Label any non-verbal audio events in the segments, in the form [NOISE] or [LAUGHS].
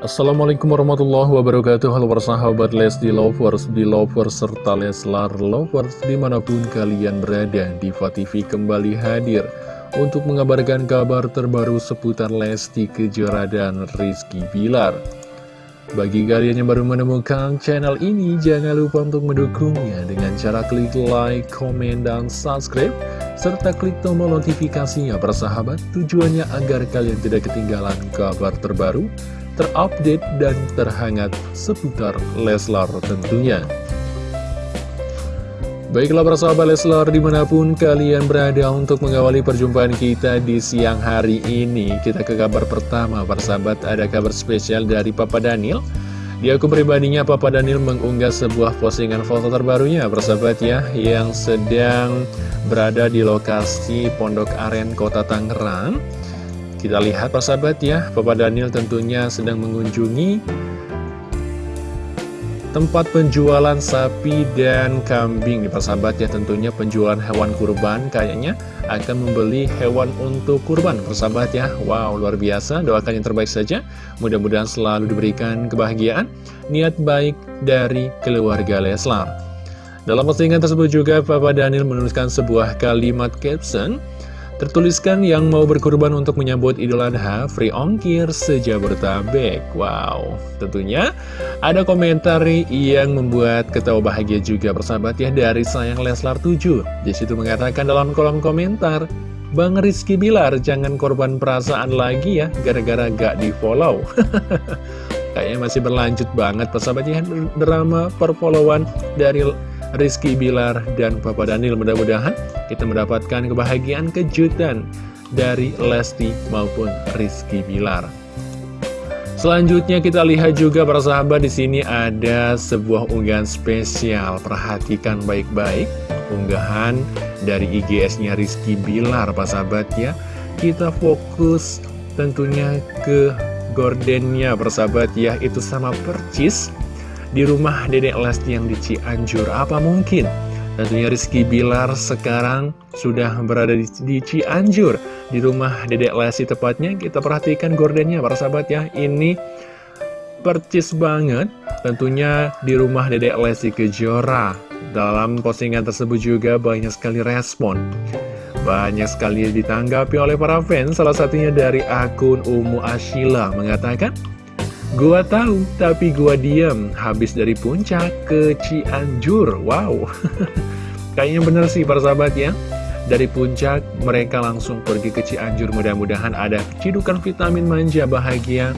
Assalamualaikum warahmatullahi wabarakatuh. Halo persahabat Lesti Lovers, Belovers, serta Leslar Lovers Di mana pun kalian berada, Diva TV kembali hadir Untuk mengabarkan kabar terbaru seputar Lesti Kejora dan Rizky Bilar. Bagi kalian yang baru menemukan channel ini Jangan lupa untuk mendukungnya Dengan cara klik like, komen, dan subscribe serta klik tombol notifikasinya persahabat tujuannya agar kalian tidak ketinggalan kabar terbaru terupdate dan terhangat seputar Leslar tentunya. Baiklah para sahabat Leslar di mana pun kalian berada untuk mengawali perjumpaan kita di siang hari ini Kita ke kabar pertama para sahabat. Ada kabar spesial dari Papa Daniel. Di akun pribadinya Papa Daniel mengunggah sebuah postingan foto terbarunya para sahabat ya Yang sedang berada di lokasi Pondok Aren Kota Tangerang kita lihat persahabat ya, Papa Daniel tentunya sedang mengunjungi tempat penjualan sapi dan kambing. Nih persahabat ya tentunya penjualan hewan kurban kayaknya akan membeli hewan untuk kurban. Persahabat ya wow luar biasa. Doakan yang terbaik saja. Mudah-mudahan selalu diberikan kebahagiaan niat baik dari keluarga Leslar. Dalam postingan tersebut juga Papa Daniel menuliskan sebuah kalimat caption Tertuliskan yang mau berkorban untuk menyambut Idul Adha, free ongkir sejabodetabek. Wow, tentunya ada komentar yang membuat ketawa bahagia juga bersahabat ya dari sayang Leslar 7. Di situ mengatakan dalam kolom komentar, Bang Rizky Bilar jangan korban perasaan lagi ya gara-gara gak di follow. [LAUGHS] Kayaknya masih berlanjut banget persahabat ya drama perfollowan dari Rizky Bilar dan Papa Daniel mudah-mudahan kita mendapatkan kebahagiaan kejutan dari Lesti maupun Rizky Bilar. Selanjutnya kita lihat juga para sahabat di sini ada sebuah unggahan spesial. Perhatikan baik-baik unggahan dari IGS-nya Rizky Bilar, para sahabat ya. Kita fokus tentunya ke gordennya, para sahabat ya. Itu sama percis di rumah Dedek Lesti yang di Cianjur. Apa mungkin? Tentunya Rizky Bilar sekarang sudah berada di, di Cianjur Di rumah Dedek Lesti tepatnya Kita perhatikan gordennya para sahabat ya Ini percis banget Tentunya di rumah Dedek Lesti Kejora Dalam postingan tersebut juga banyak sekali respon banyak sekali ditanggapi oleh para fans, salah satunya dari akun Umu Ashila mengatakan, Gua tahu, tapi gua diam Habis dari puncak ke Cianjur. Wow. [LAUGHS] Kayaknya bener sih para sahabat ya. Dari puncak mereka langsung pergi ke Cianjur. Mudah-mudahan ada cidukan vitamin manja bahagia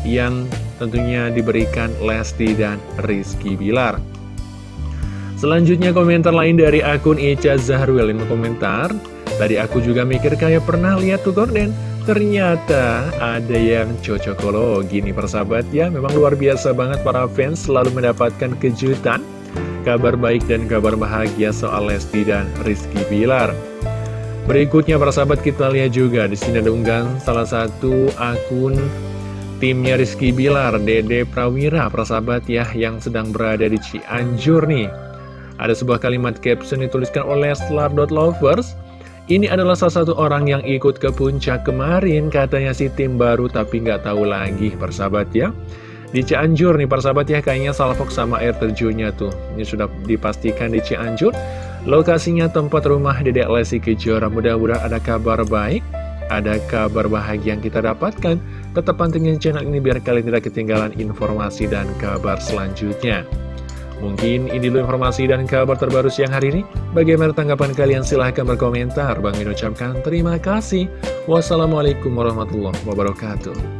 Yang tentunya diberikan Lesti dan Rizky Bilar. Selanjutnya komentar lain dari akun Ica Zahrwil. Ini komentar. Tadi aku juga mikir kayak pernah lihat tuh gorden Ternyata ada yang cocokologi nih persahabat ya Memang luar biasa banget para fans selalu mendapatkan kejutan Kabar baik dan kabar bahagia soal Lesti dan Rizky Bilar. Berikutnya para sahabat kita lihat juga di sini ada unggahan salah satu akun timnya Rizky Bilar, Dede Prawira, para sahabat ya, yang sedang berada di Cianjur nih. Ada sebuah kalimat caption dituliskan oleh Slar.lovers ini adalah salah satu orang yang ikut ke puncak kemarin, katanya si tim baru tapi nggak tahu lagi, persahabat ya. Di Cianjur nih persahabat ya, kayaknya salfok sama air terjunnya tuh. Ini sudah dipastikan di Cianjur. Lokasinya tempat rumah Dedek Lesti Kejora. Mudah-mudahan ada kabar baik, ada kabar bahagia yang kita dapatkan. Tetap pantengin channel ini biar kalian tidak ketinggalan informasi dan kabar selanjutnya. Mungkin ini dulu informasi dan kabar terbaru siang hari ini. Bagaimana tanggapan kalian? Silahkan berkomentar. Bang Min ucapkan terima kasih. Wassalamualaikum warahmatullahi wabarakatuh.